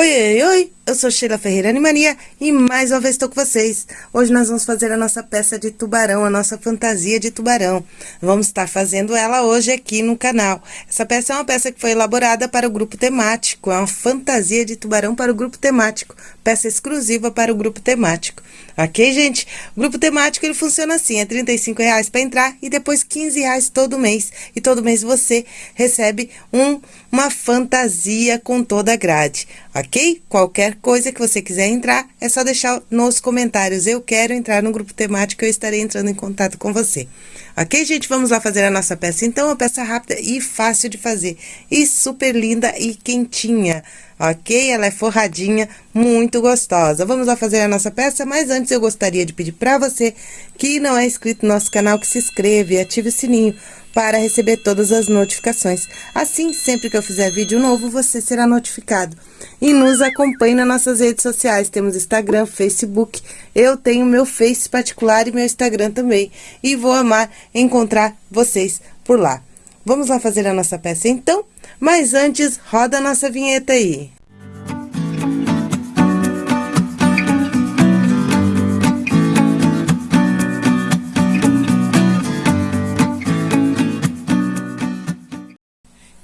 Oi, oi, oi! Eu sou Sheila Ferreira Animania e mais uma vez estou com vocês. Hoje nós vamos fazer a nossa peça de tubarão, a nossa fantasia de tubarão. Vamos estar fazendo ela hoje aqui no canal. Essa peça é uma peça que foi elaborada para o grupo temático, é uma fantasia de tubarão para o grupo temático, peça exclusiva para o grupo temático. Ok, gente? O grupo temático ele funciona assim, é R$ reais para entrar e depois R$ reais todo mês. E todo mês você recebe um, uma fantasia com toda a grade, ok? Qualquer coisa que você quiser entrar, é só deixar nos comentários. Eu quero entrar no grupo temático, eu estarei entrando em contato com você. Ok, gente? Vamos lá fazer a nossa peça. Então, uma peça rápida e fácil de fazer. E super linda e quentinha. Ok? Ela é forradinha, muito gostosa. Vamos lá fazer a nossa peça, mas antes eu gostaria de pedir para você que não é inscrito no nosso canal, que se inscreva e ative o sininho para receber todas as notificações. Assim, sempre que eu fizer vídeo novo, você será notificado. E nos acompanhe nas nossas redes sociais. Temos Instagram, Facebook. Eu tenho meu Face particular e meu Instagram também. E vou amar encontrar vocês por lá. Vamos lá fazer a nossa peça então? Mas antes, roda a nossa vinheta aí.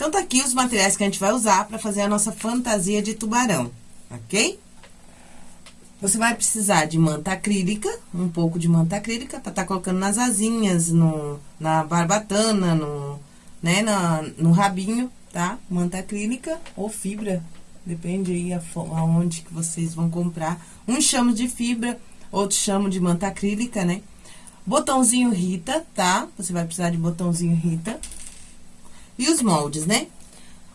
Então, tá aqui os materiais que a gente vai usar para fazer a nossa fantasia de tubarão, ok? Você vai precisar de manta acrílica, um pouco de manta acrílica, para estar tá colocando nas asinhas, no, na barbatana, no, né, na, no rabinho, tá? Manta acrílica ou fibra, depende aí aonde que vocês vão comprar. Um chamo de fibra, outro chamo de manta acrílica, né? Botãozinho Rita, tá? Você vai precisar de botãozinho Rita. E os moldes, né?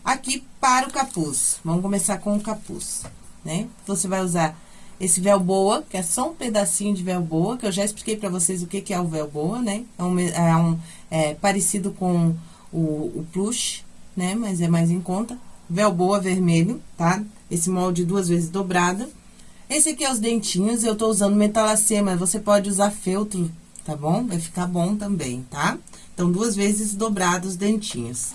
Aqui para o capuz. Vamos começar com o capuz, né? Você vai usar esse véu boa, que é só um pedacinho de véu boa, que eu já expliquei pra vocês o que, que é o véu boa, né? É, um, é, um, é parecido com o, o plush, né? Mas é mais em conta. Véu boa vermelho, tá? Esse molde duas vezes dobrado. Esse aqui é os dentinhos, eu tô usando metalacê, mas você pode usar feltro, tá bom? Vai ficar bom também, tá? Então, duas vezes dobrados os dentinhos.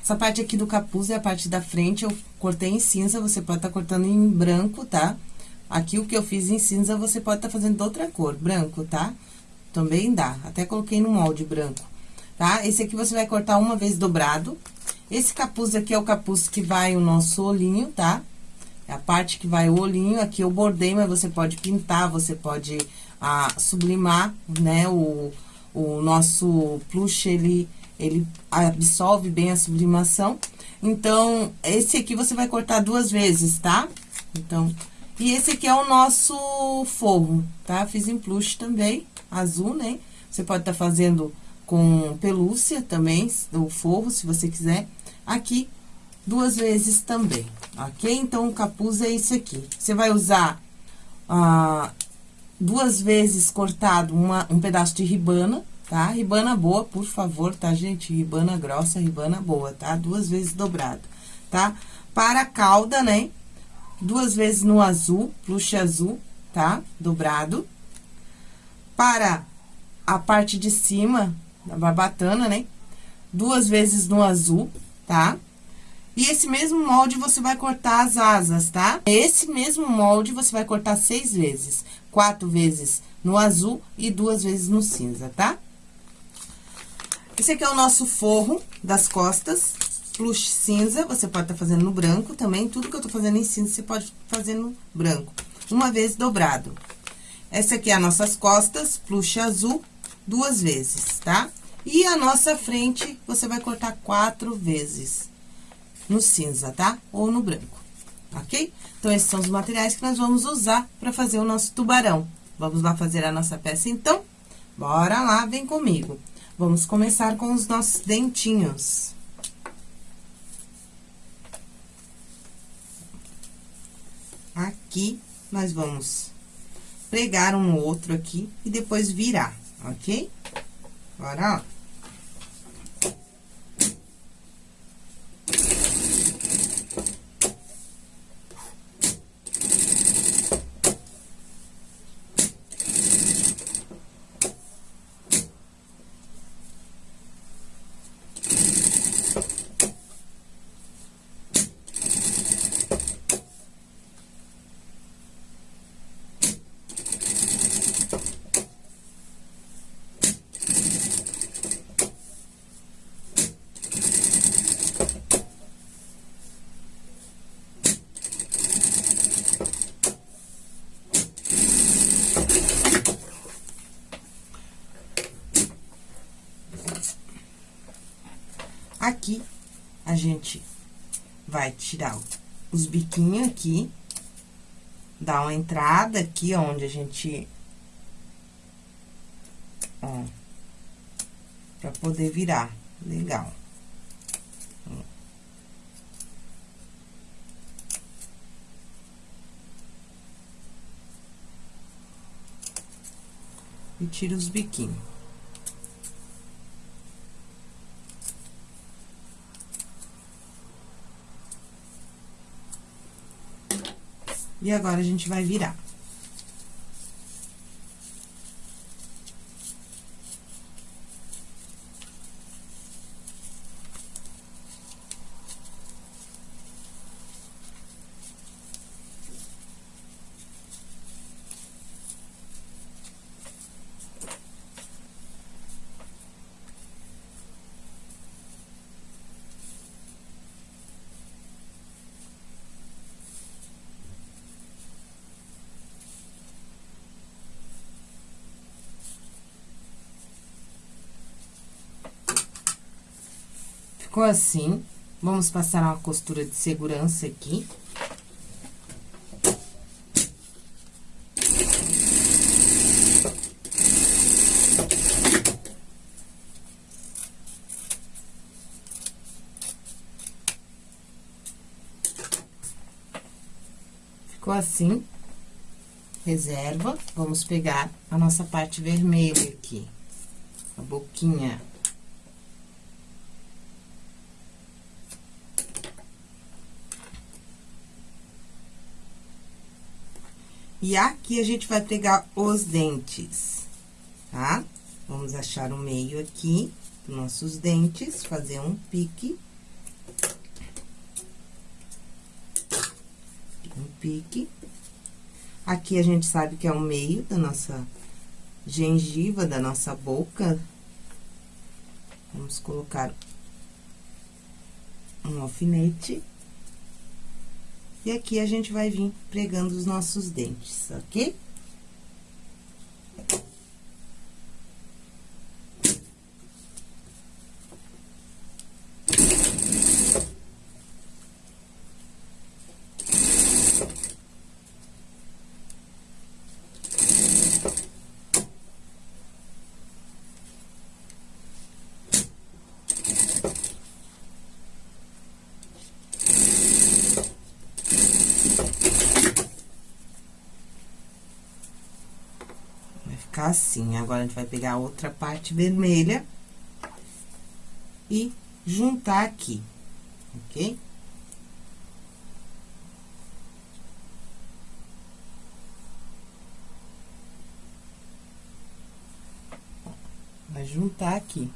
Essa parte aqui do capuz é a parte da frente, eu cortei em cinza, você pode estar tá cortando em branco, tá? Aqui, o que eu fiz em cinza, você pode estar tá fazendo outra cor, branco, tá? Também dá, até coloquei no molde branco, tá? Esse aqui você vai cortar uma vez dobrado. Esse capuz aqui é o capuz que vai o nosso olhinho, tá? É a parte que vai o olhinho, aqui eu bordei, mas você pode pintar, você pode ah, sublimar, né, o o nosso plush, ele, ele absorve bem a sublimação. Então, esse aqui você vai cortar duas vezes, tá? Então, e esse aqui é o nosso forro, tá? Fiz em plush também, azul, né? Você pode estar tá fazendo com pelúcia também, o forro, se você quiser. Aqui, duas vezes também, ok? Então, o capuz é esse aqui. Você vai usar ah, duas vezes cortado uma, um pedaço de ribana, tá? Ribana boa, por favor, tá, gente? Ribana grossa, ribana boa, tá? Duas vezes dobrado, tá? Para a cauda, né? Duas vezes no azul, plush azul, tá? Dobrado. Para a parte de cima da barbatana, né? Duas vezes no azul, tá? E esse mesmo molde você vai cortar as asas, tá? Esse mesmo molde você vai cortar seis vezes quatro vezes no azul e duas vezes no cinza, tá? Esse aqui é o nosso forro das costas, plush cinza, você pode estar tá fazendo no branco também, tudo que eu tô fazendo em cinza, você pode fazer no branco. Uma vez dobrado. Essa aqui é as nossas costas, plush azul, duas vezes, tá? E a nossa frente, você vai cortar quatro vezes no cinza, tá? Ou no branco ok? Então, esses são os materiais que nós vamos usar para fazer o nosso tubarão. Vamos lá fazer a nossa peça, então? Bora lá, vem comigo. Vamos começar com os nossos dentinhos. Aqui, nós vamos pregar um outro aqui e depois virar, ok? Bora lá. Gente vai tirar os biquinhos aqui, dar uma entrada aqui, onde a gente... Ó, pra poder virar. Legal. E tira os biquinhos. E agora, a gente vai virar. Ficou assim. Vamos passar uma costura de segurança aqui. Ficou assim. Reserva. Vamos pegar a nossa parte vermelha aqui. A boquinha. E aqui, a gente vai pegar os dentes, tá? Vamos achar o meio aqui nossos dentes, fazer um pique. Um pique. Aqui, a gente sabe que é o meio da nossa gengiva, da nossa boca. Vamos colocar um alfinete. E aqui, a gente vai vir pregando os nossos dentes, ok? Ficar assim. Agora, a gente vai pegar a outra parte vermelha e juntar aqui, ok? Vai juntar aqui.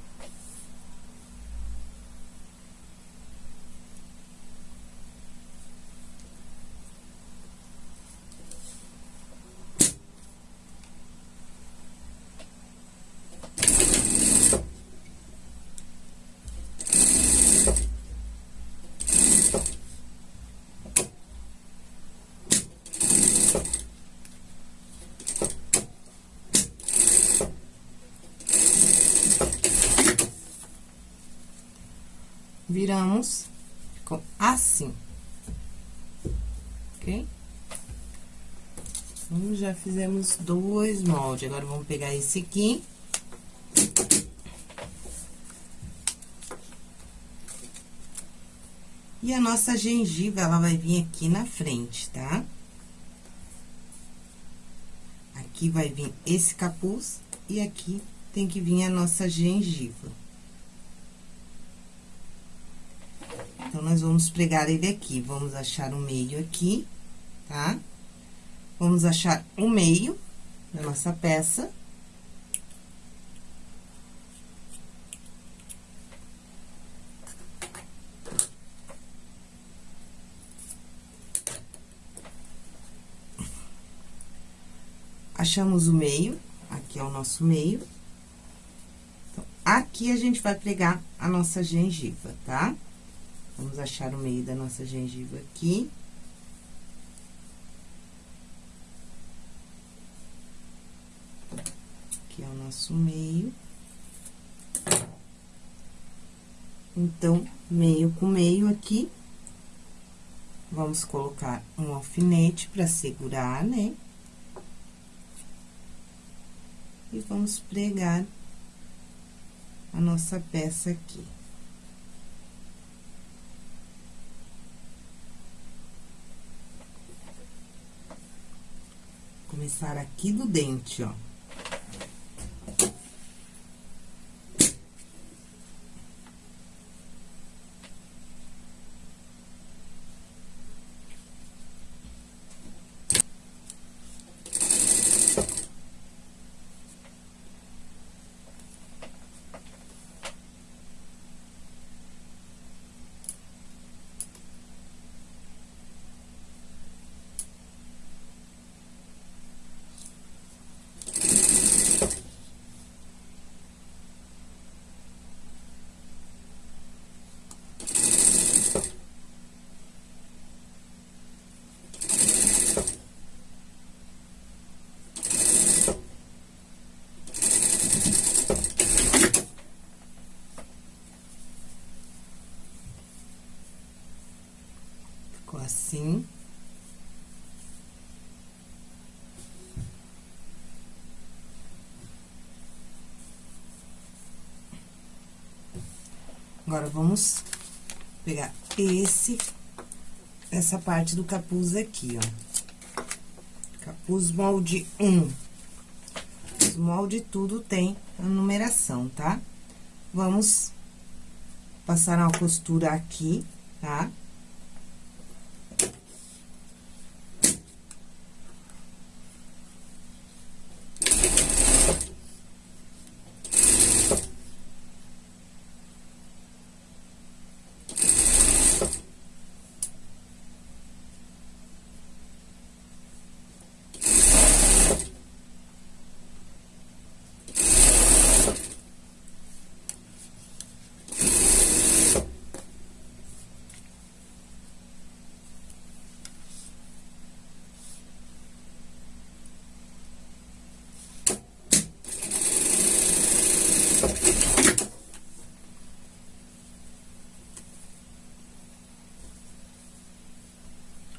Viramos, assim. Ok? Então, já fizemos dois moldes. Agora, vamos pegar esse aqui. E a nossa gengiva, ela vai vir aqui na frente, tá? Aqui vai vir esse capuz e aqui tem que vir a nossa gengiva. Nós vamos pregar ele aqui. Vamos achar o meio aqui, tá? Vamos achar o meio da nossa peça. Achamos o meio, aqui é o nosso meio. Então, aqui a gente vai pregar a nossa gengiva, tá? Vamos achar o meio da nossa gengiva aqui. Aqui é o nosso meio. Então, meio com meio aqui. Vamos colocar um alfinete pra segurar, né? E vamos pregar a nossa peça aqui. Começar aqui do dente, ó. Ficou assim. Agora, vamos pegar esse, essa parte do capuz aqui, ó. Capuz molde 1. Os molde tudo tem a numeração, tá? Vamos passar uma costura aqui, tá? Tá?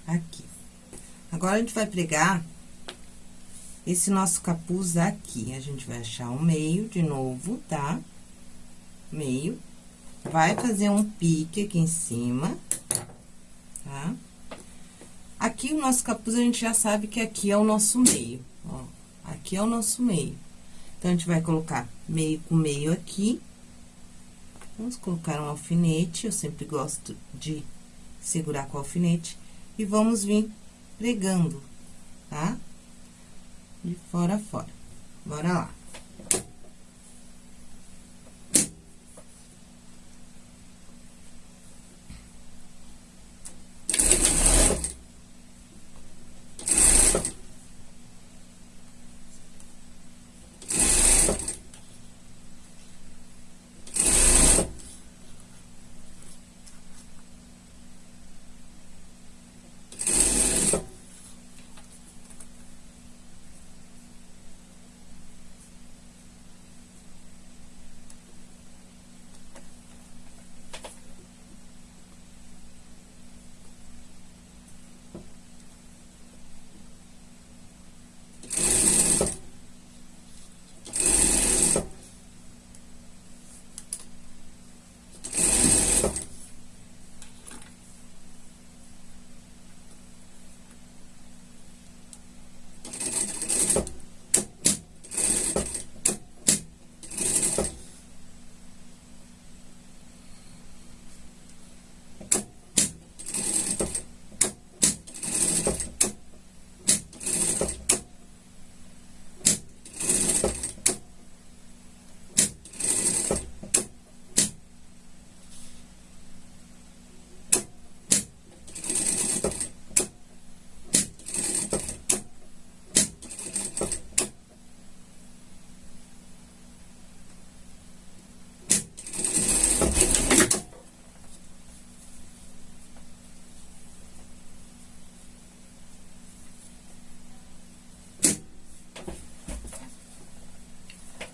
Aqui. Agora, a gente vai pregar esse nosso capuz aqui. A gente vai achar o meio de novo, tá? Meio. Vai fazer um pique aqui em cima, tá? Aqui, o nosso capuz, a gente já sabe que aqui é o nosso meio, ó. Aqui é o nosso meio. Então, a gente vai colocar meio com meio aqui. Vamos colocar um alfinete, eu sempre gosto de segurar com alfinete e vamos vir pregando, tá? De fora a fora. Bora lá.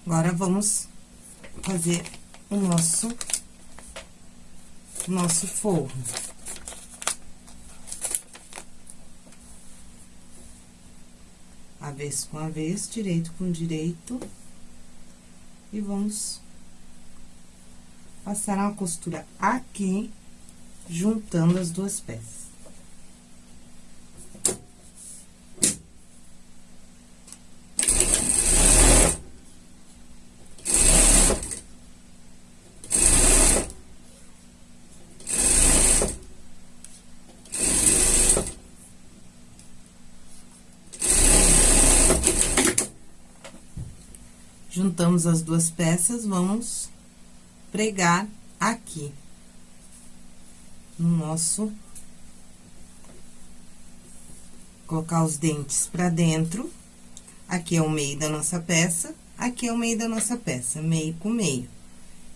Agora, vamos fazer o nosso nosso forro. Avesso com avesso, direito com direito. E vamos passar uma costura aqui, juntando as duas peças. Juntamos as duas peças, vamos pregar aqui. No nosso... Colocar os dentes pra dentro. Aqui é o meio da nossa peça, aqui é o meio da nossa peça, meio com meio.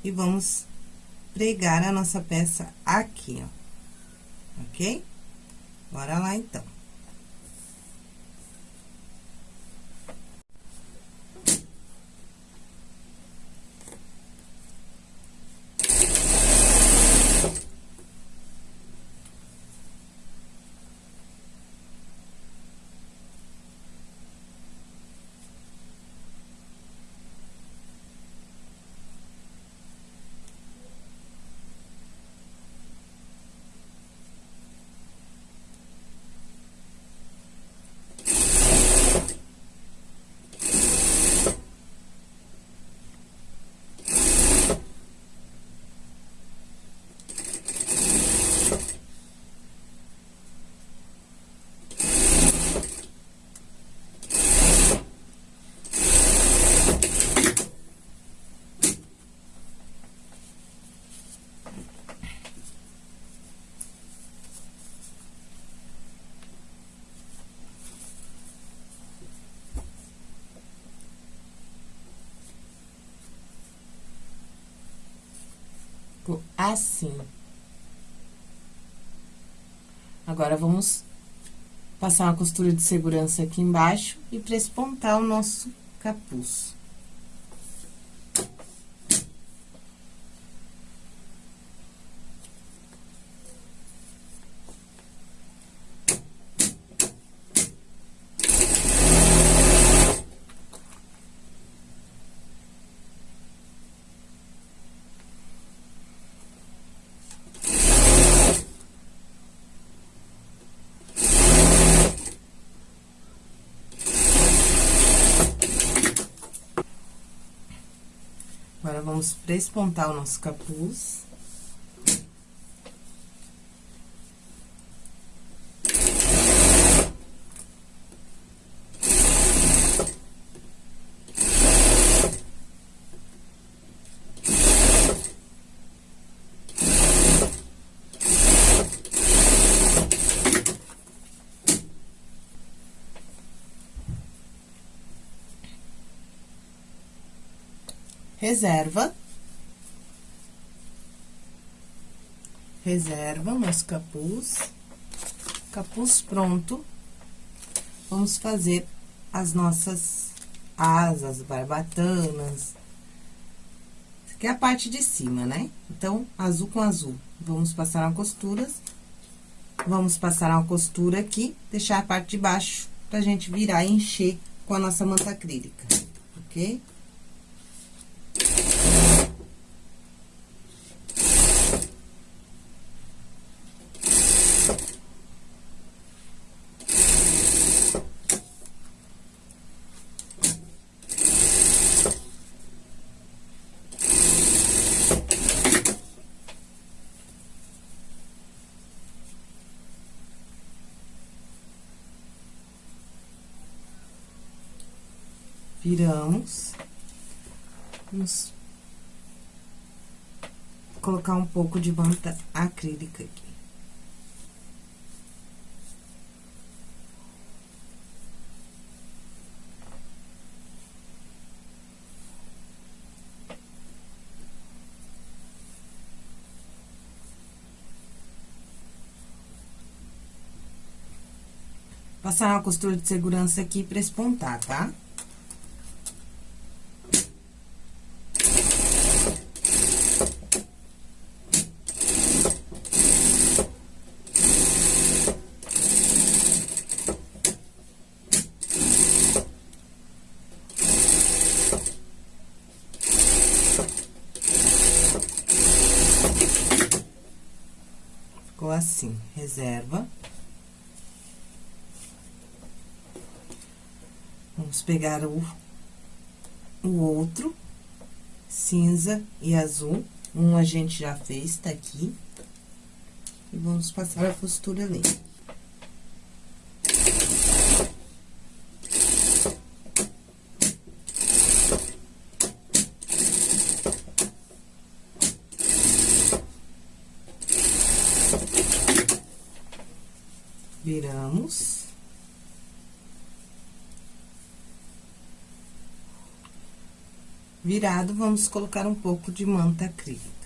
E vamos pregar a nossa peça aqui, ó. Ok? Bora lá, então. Ficou assim. Agora, vamos passar uma costura de segurança aqui embaixo e prespontar o nosso capuz. Agora, vamos prespontar o nosso capuz. Reserva. Reserva nosso capuz. Capuz pronto. Vamos fazer as nossas asas, barbatanas. Aqui é a parte de cima, né? Então, azul com azul. Vamos passar uma costura. Vamos passar uma costura aqui, deixar a parte de baixo pra gente virar e encher com a nossa manta acrílica, ok? Viramos. Vamos colocar um pouco de manta acrílica aqui. Passar uma costura de segurança aqui pra espontar, tá? Tá? assim, reserva. Vamos pegar o, o outro, cinza e azul. Um a gente já fez, tá aqui. E vamos passar a costura ali. Viramos. Virado, vamos colocar um pouco de manta acrílica.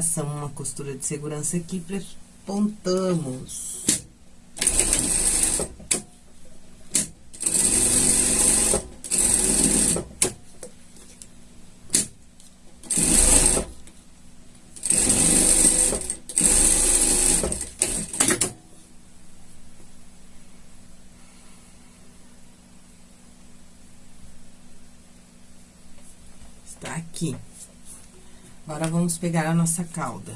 Passamos uma costura de segurança aqui, pontamos. Está aqui. Agora, vamos pegar a nossa cauda.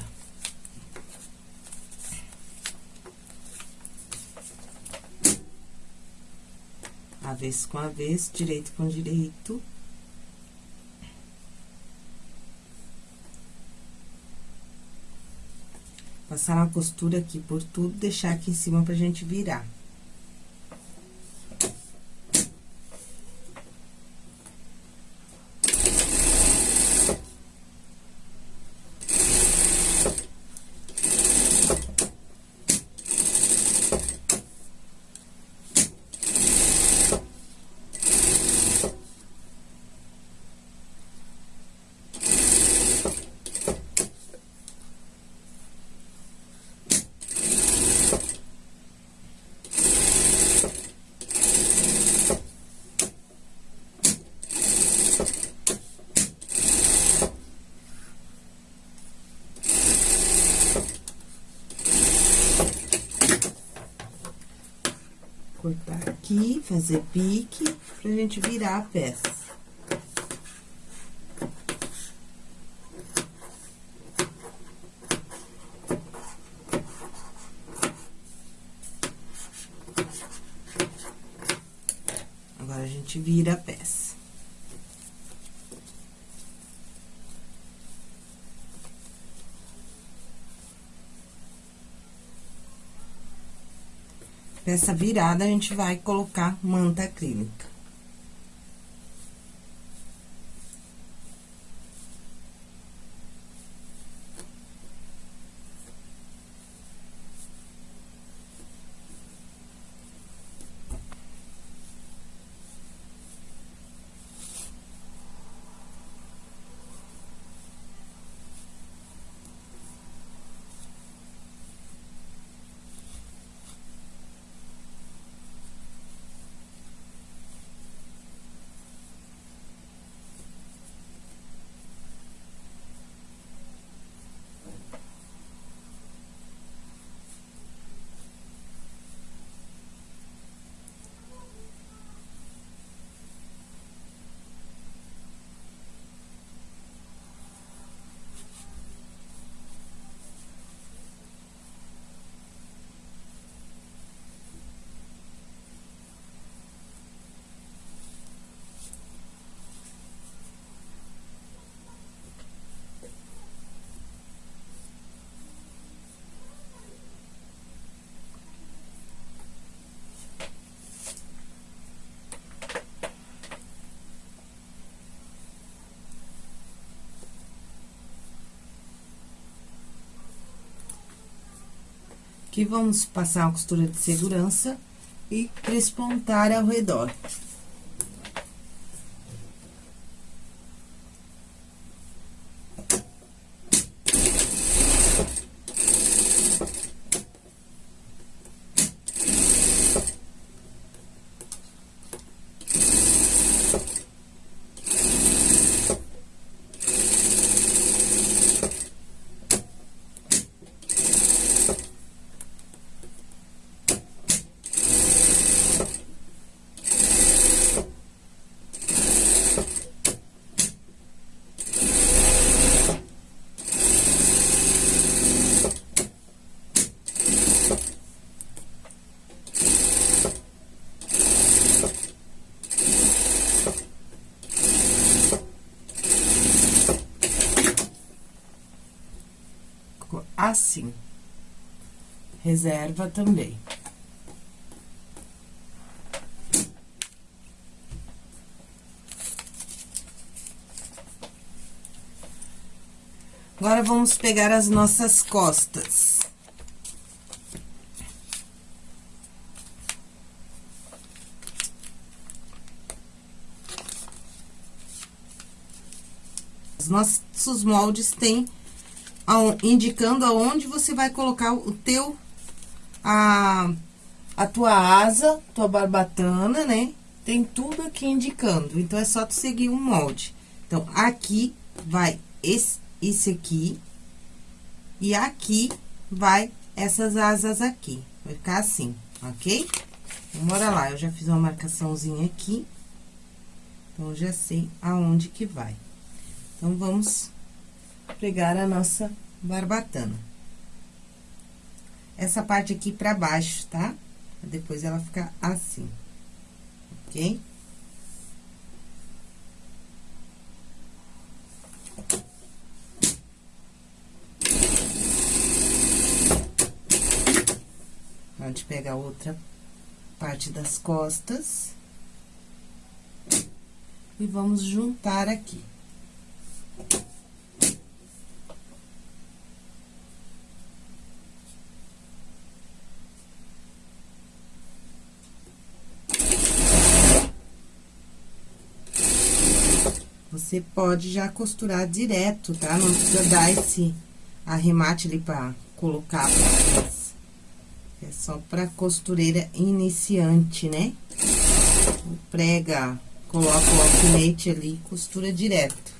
Avesso com avesso, direito com direito. Passar uma costura aqui por tudo, deixar aqui em cima pra gente virar. Cortar aqui, fazer pique, pra gente virar a peça. Agora, a gente vira a peça. Nessa virada, a gente vai colocar manta acrílica. Aqui, vamos passar uma costura de segurança e prespontar ao redor. assim. Reserva também. Agora, vamos pegar as nossas costas. Os nossos moldes têm indicando aonde você vai colocar o teu, a, a tua asa, tua barbatana, né? Tem tudo aqui indicando, então, é só tu seguir o molde. Então, aqui vai esse, esse aqui, e aqui vai essas asas aqui, vai ficar assim, ok? Então, bora lá, eu já fiz uma marcaçãozinha aqui, então, já sei aonde que vai. Então, vamos pregar a nossa barbatana. Essa parte aqui pra baixo, tá? Depois ela fica assim, ok? Pode pegar outra parte das costas. E vamos juntar aqui. Você pode já costurar direto, tá? Não precisa dar esse arremate ali pra colocar É só pra costureira iniciante, né? Prega, coloca o alfinete ali, costura direto.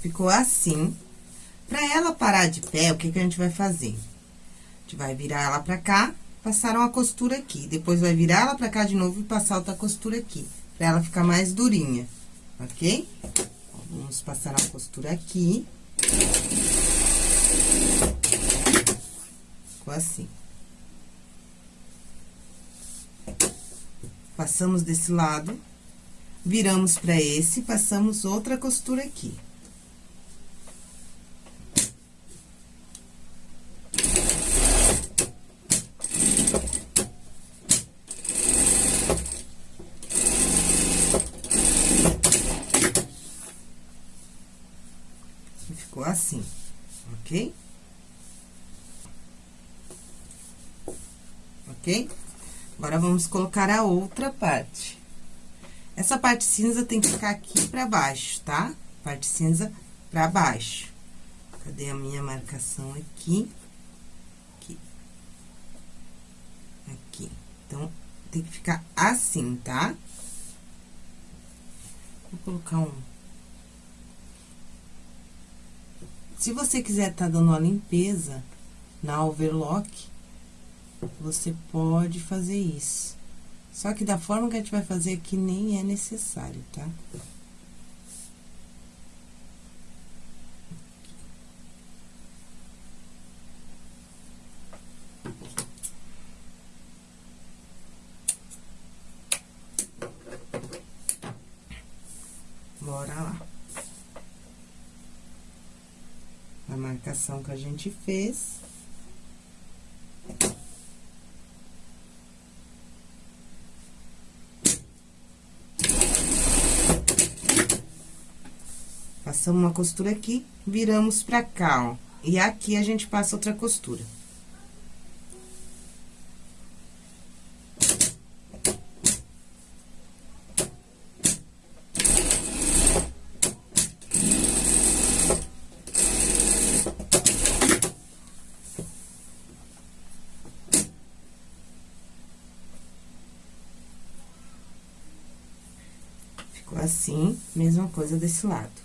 Ficou assim. Pra ela parar de pé, o que que a gente vai fazer? Gente vai virar ela pra cá, passar uma costura aqui. Depois, vai virar ela pra cá de novo e passar outra costura aqui. Pra ela ficar mais durinha, ok? Vamos passar a costura aqui. Ficou assim. Passamos desse lado, viramos pra esse, passamos outra costura aqui. ok? Agora, vamos colocar a outra parte. Essa parte cinza tem que ficar aqui pra baixo, tá? Parte cinza pra baixo. Cadê a minha marcação aqui? Aqui. Aqui. Então, tem que ficar assim, tá? Vou colocar um... Se você quiser tá dando uma limpeza na overlock, você pode fazer isso. Só que da forma que a gente vai fazer aqui, nem é necessário, tá? Bora lá. A marcação que a gente fez. Passamos uma costura aqui, viramos pra cá, ó. E aqui a gente passa outra costura. Ficou assim, mesma coisa desse lado.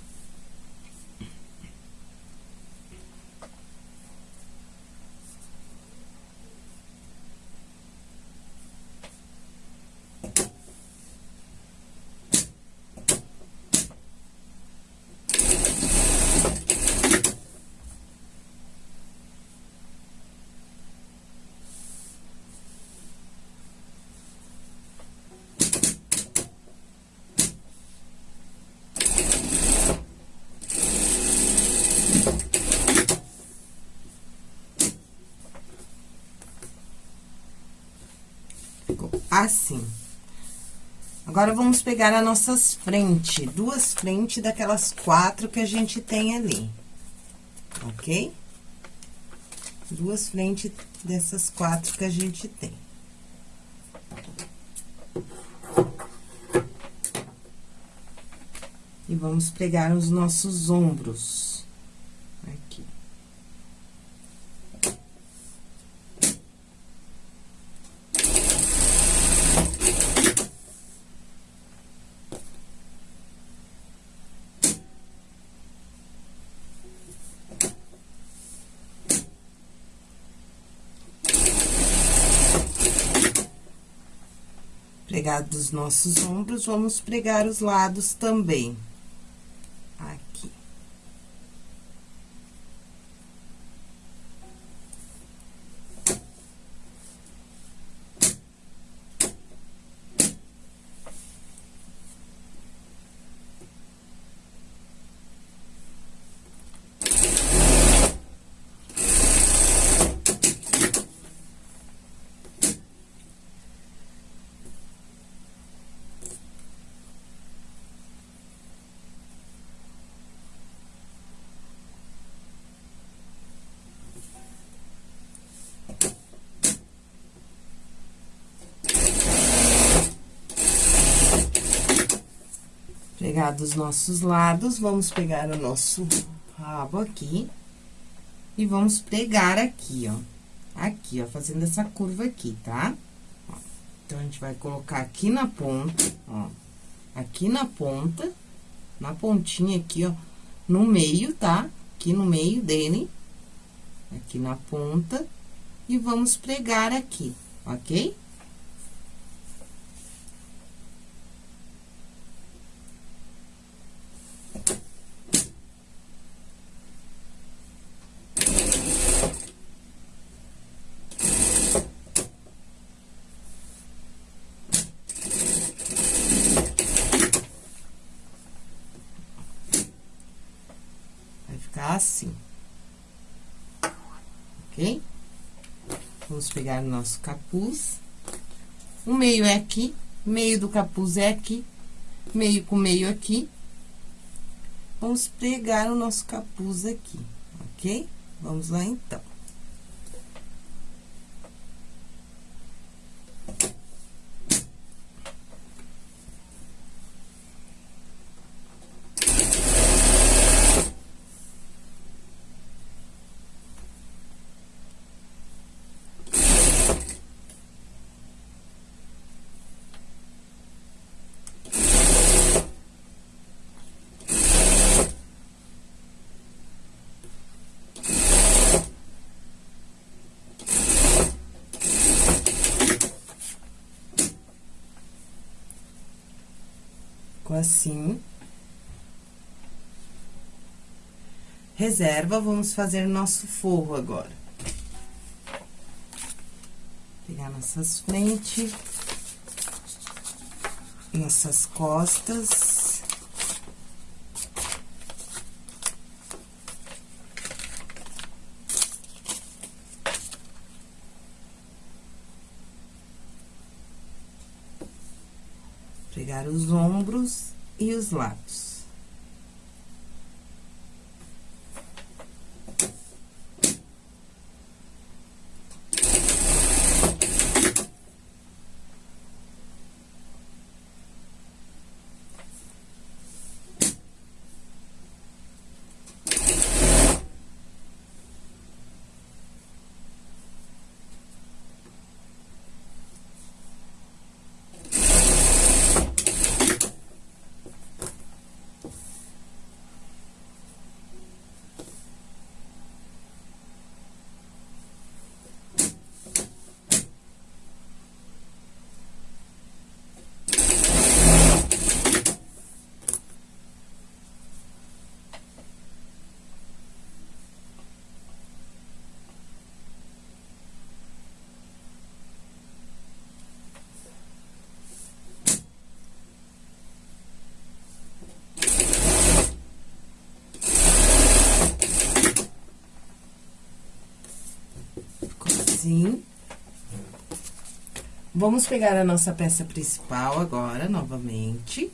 Assim. Agora, vamos pegar as nossas frentes, duas frentes daquelas quatro que a gente tem ali, ok? Duas frentes dessas quatro que a gente tem. E vamos pegar os nossos ombros. Pregado os nossos ombros, vamos pregar os lados também. Pegar dos nossos lados, vamos pegar o nosso rabo aqui. E vamos pregar aqui, ó. Aqui, ó, fazendo essa curva aqui, tá? Então, a gente vai colocar aqui na ponta, ó. Aqui na ponta, na pontinha aqui, ó, no meio, tá? Aqui no meio dele, aqui na ponta, e vamos pregar aqui, ok? assim. Ok? Pegar o nosso capuz. O meio é aqui, meio do capuz é aqui, meio com meio aqui. Vamos pregar o nosso capuz aqui, ok? Vamos lá, então. Assim. Reserva, vamos fazer nosso forro agora. Pegar nossas frentes, nossas costas. Pegar os ombros e os lados. Assim. Vamos pegar a nossa peça principal agora, novamente.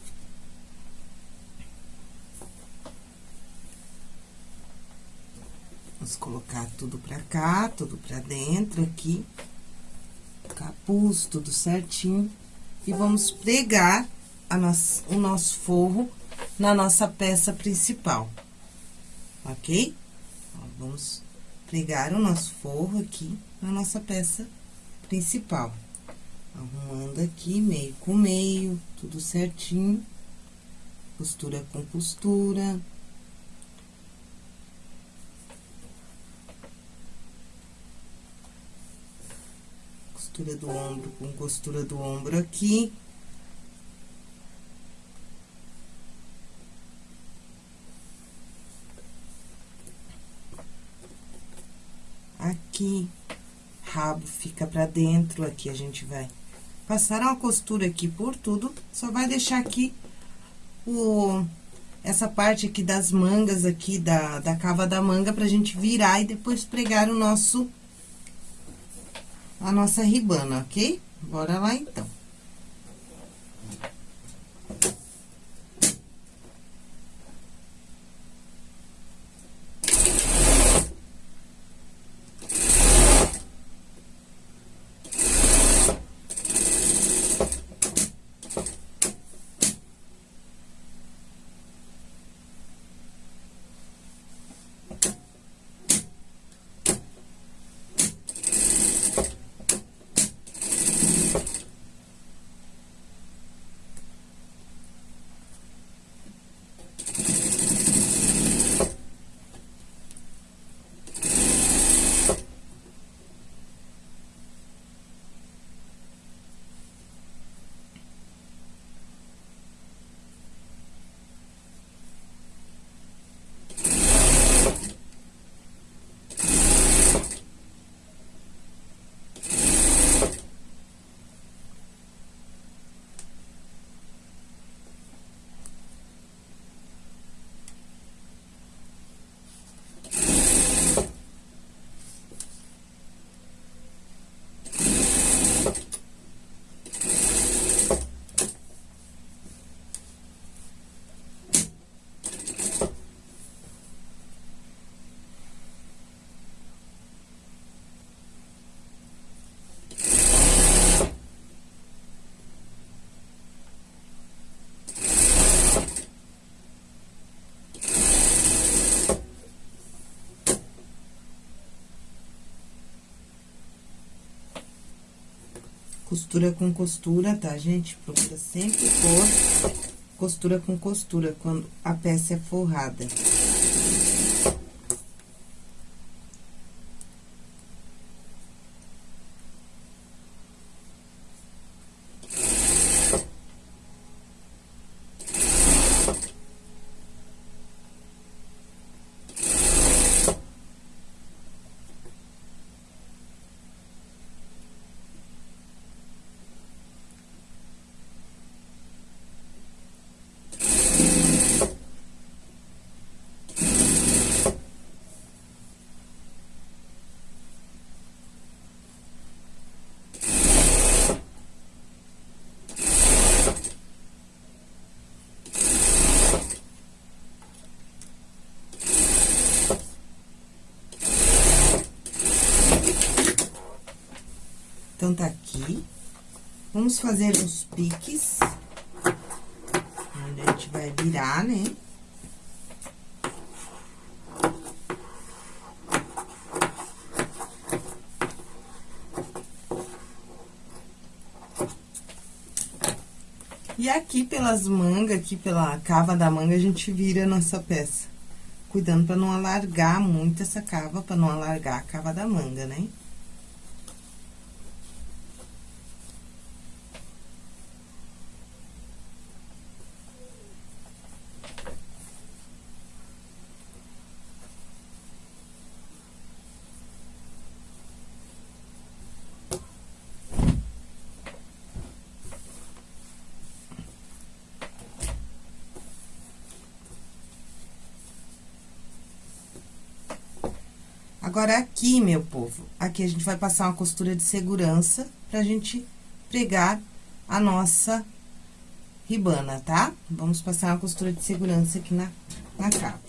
Vamos colocar tudo pra cá, tudo pra dentro aqui. Capuz, tudo certinho. E vamos pregar a nossa, o nosso forro na nossa peça principal, ok? Ó, vamos pregar o nosso forro aqui na nossa peça principal. Arrumando aqui, meio com meio, tudo certinho. Costura com costura. costura do ombro com costura do ombro aqui. Aqui, rabo fica pra dentro, aqui a gente vai passar uma costura aqui por tudo, só vai deixar aqui o essa parte aqui das mangas aqui, da, da cava da manga, pra gente virar e depois pregar o nosso a nossa ribana, ok? Bora lá, então. Costura com costura, tá, gente? Procura sempre pôr costura com costura quando a peça é forrada. Então, tá aqui. Vamos fazer os piques. Onde a gente vai virar, né? E aqui pelas mangas, aqui pela cava da manga, a gente vira a nossa peça. Cuidando pra não alargar muito essa cava, pra não alargar a cava da manga, né? Agora, aqui, meu povo, aqui a gente vai passar uma costura de segurança pra gente pregar a nossa ribana, tá? Vamos passar uma costura de segurança aqui na, na capa.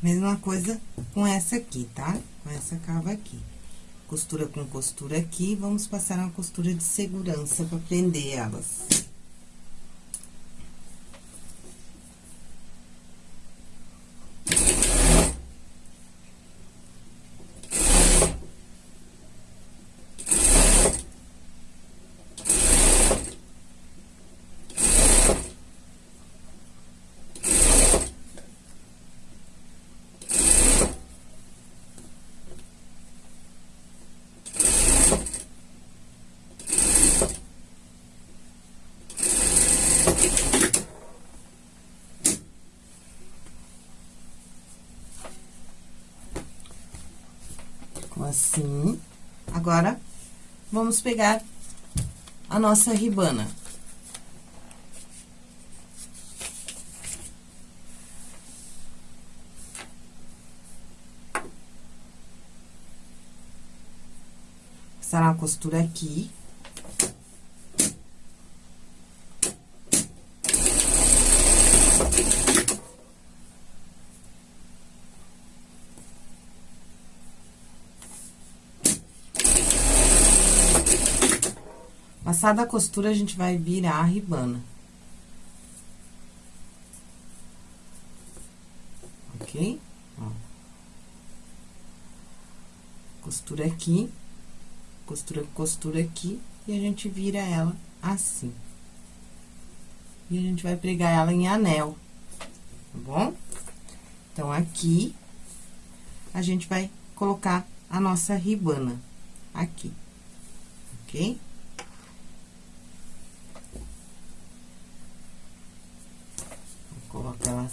Mesma coisa com essa aqui, tá? Com essa cava aqui. Costura com costura aqui, vamos passar uma costura de segurança pra prender elas. assim. Agora, vamos pegar a nossa ribana. Passar uma costura aqui. Passada a costura, a gente vai virar a ribana. Ok? Ó. Costura aqui, costura, costura aqui, e a gente vira ela assim. E a gente vai pregar ela em anel, tá bom? Então, aqui, a gente vai colocar a nossa ribana aqui, ok? Coloca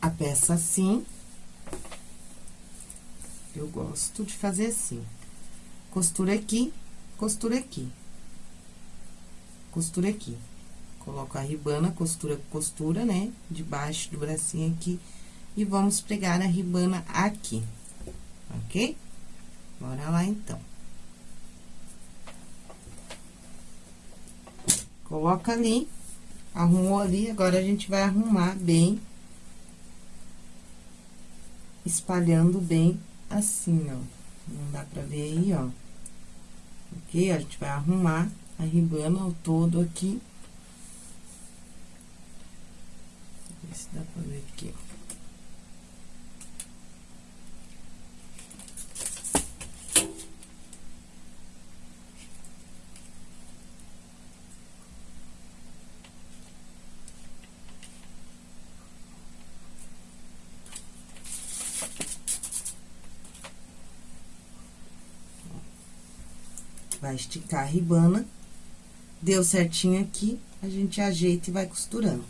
a peça assim. Eu gosto de fazer assim. Costura aqui, costura aqui. Costura aqui. Coloco a ribana, costura, costura, né? Debaixo do bracinho aqui. E vamos pregar a ribana aqui, ok? Bora lá, então. Coloca ali. Arrumou ali, agora a gente vai arrumar bem. Espalhando bem assim, ó. Não dá pra ver aí, ó. Ok? A gente vai arrumar a ribana ao todo aqui. Ver se dá pra ver aqui, ó. Vai esticar a ribana. Deu certinho aqui, a gente ajeita e vai costurando,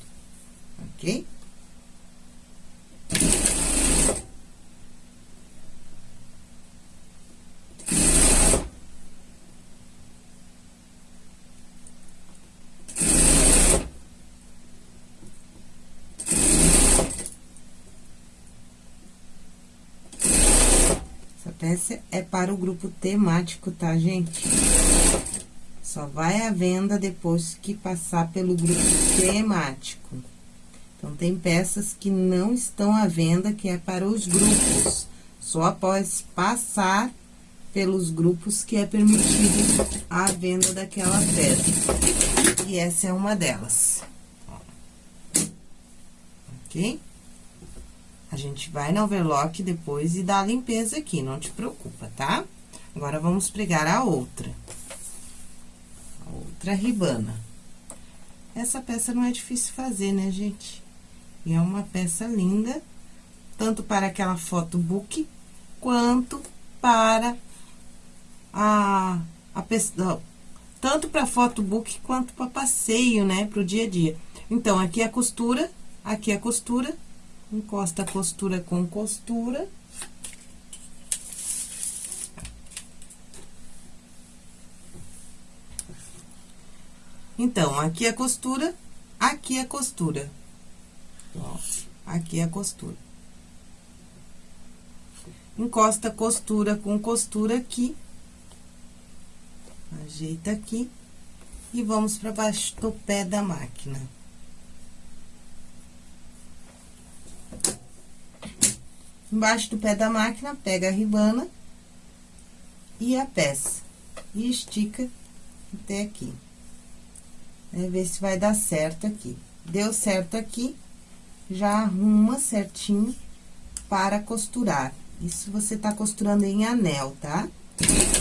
ok? Essa é para o grupo temático, tá, gente? Só vai à venda depois que passar pelo grupo temático. Então, tem peças que não estão à venda, que é para os grupos. Só após passar pelos grupos que é permitido a venda daquela peça. E essa é uma delas. Ok? A gente vai na overlock depois e dá a limpeza aqui, não te preocupa, tá? Agora, vamos pregar a outra outra ribana. Essa peça não é difícil fazer, né, gente? E é uma peça linda, tanto para aquela foto book, quanto para a, a tanto para foto book quanto para passeio, né, pro dia a dia. Então, aqui é a costura, aqui é a costura, encosta a costura com costura. Então, aqui é a costura, aqui é a costura. Ó, aqui é a costura. Encosta costura com costura aqui. Ajeita aqui. E vamos para baixo do pé da máquina. Embaixo do pé da máquina, pega a ribana e a peça. E estica até aqui. Né? Ver se vai dar certo aqui. Deu certo aqui, já arruma certinho para costurar. Isso você tá costurando em anel, tá? Tá?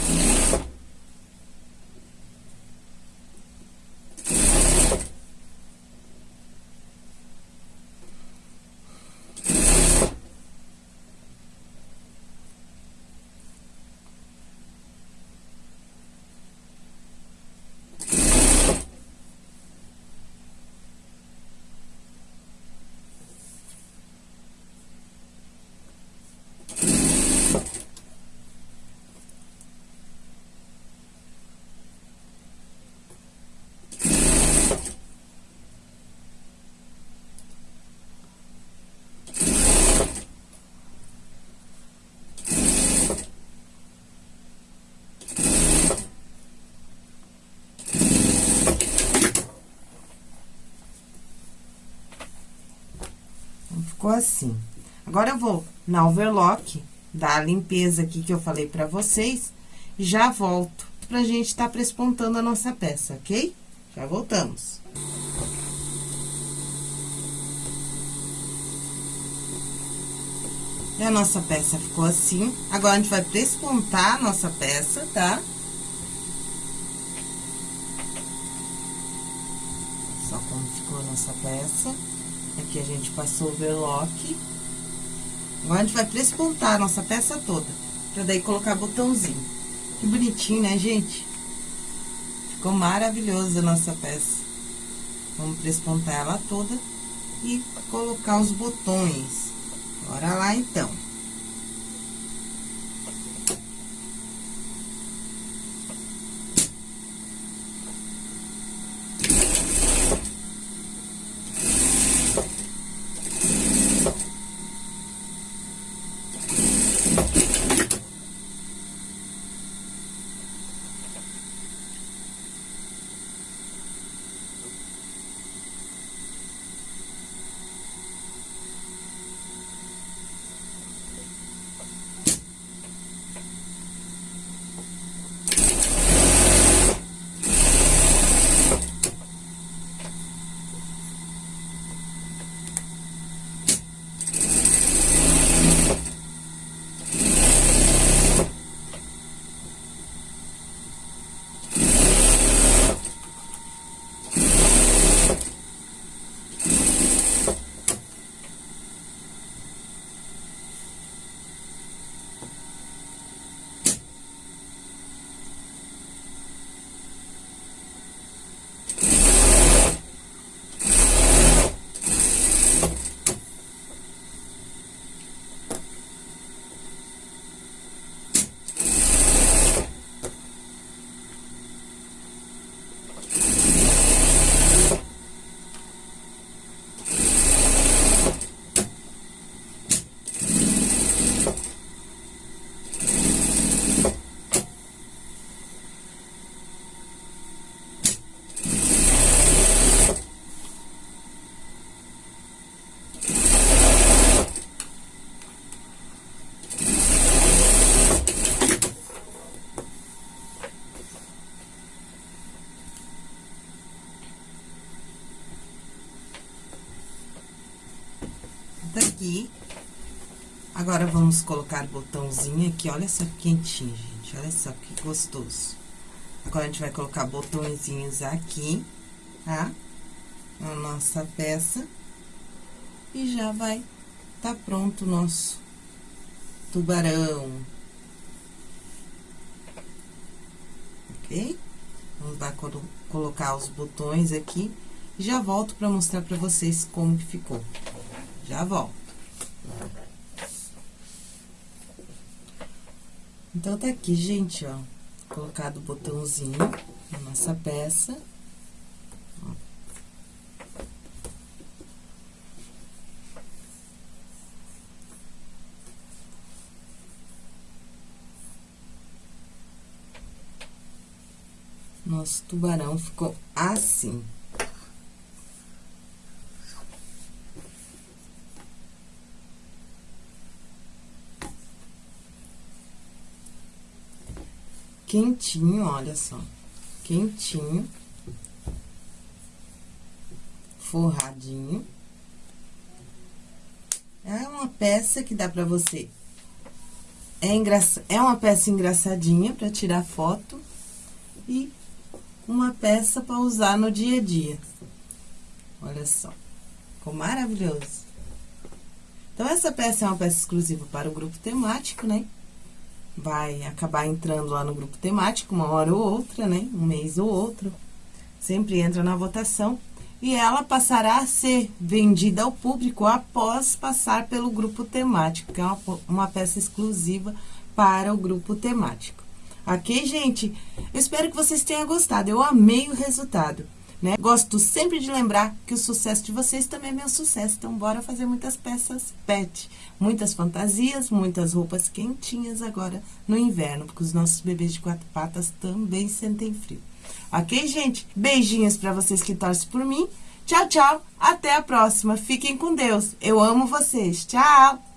Ficou assim. Agora, eu vou na overlock, dar a limpeza aqui que eu falei pra vocês, e já volto pra gente tá prespontando a nossa peça, ok? Já voltamos. E a nossa peça ficou assim. Agora, a gente vai prespontar a nossa peça, tá? Só como ficou a nossa peça. Aqui a gente passou o overlock. Agora, a gente vai prespontar a nossa peça toda, pra daí colocar botãozinho. Que bonitinho, né, gente? Ficou maravilhosa a nossa peça. Vamos prespontar ela toda e colocar os botões. Bora lá, então. Aqui. Agora, vamos colocar botãozinho aqui, olha só que quentinho, gente, olha só que gostoso. Agora, a gente vai colocar botõezinhos aqui, tá? Na nossa peça. e já vai tá pronto o nosso tubarão. Ok? Vamos dar, colocar os botões aqui. Já volto para mostrar para vocês como que ficou. Já volto. Então, tá aqui, gente, ó. Colocado o botãozinho na nossa peça. Nosso tubarão ficou assim. Quentinho, olha só. Quentinho. Forradinho. É uma peça que dá pra você... É, engraç... é uma peça engraçadinha pra tirar foto. E uma peça para usar no dia a dia. Olha só, ficou maravilhoso. Então, essa peça é uma peça exclusiva para o grupo temático, né? Vai acabar entrando lá no grupo temático uma hora ou outra, né? Um mês ou outro. Sempre entra na votação. E ela passará a ser vendida ao público após passar pelo grupo temático, que é uma, uma peça exclusiva para o grupo temático. Ok, gente? Eu espero que vocês tenham gostado. Eu amei o resultado. Né? Gosto sempre de lembrar que o sucesso de vocês também é meu sucesso. Então, bora fazer muitas peças pet. Muitas fantasias, muitas roupas quentinhas agora no inverno, porque os nossos bebês de quatro patas também sentem frio. Ok, gente? Beijinhos para vocês que torcem por mim. Tchau, tchau. Até a próxima. Fiquem com Deus. Eu amo vocês. Tchau.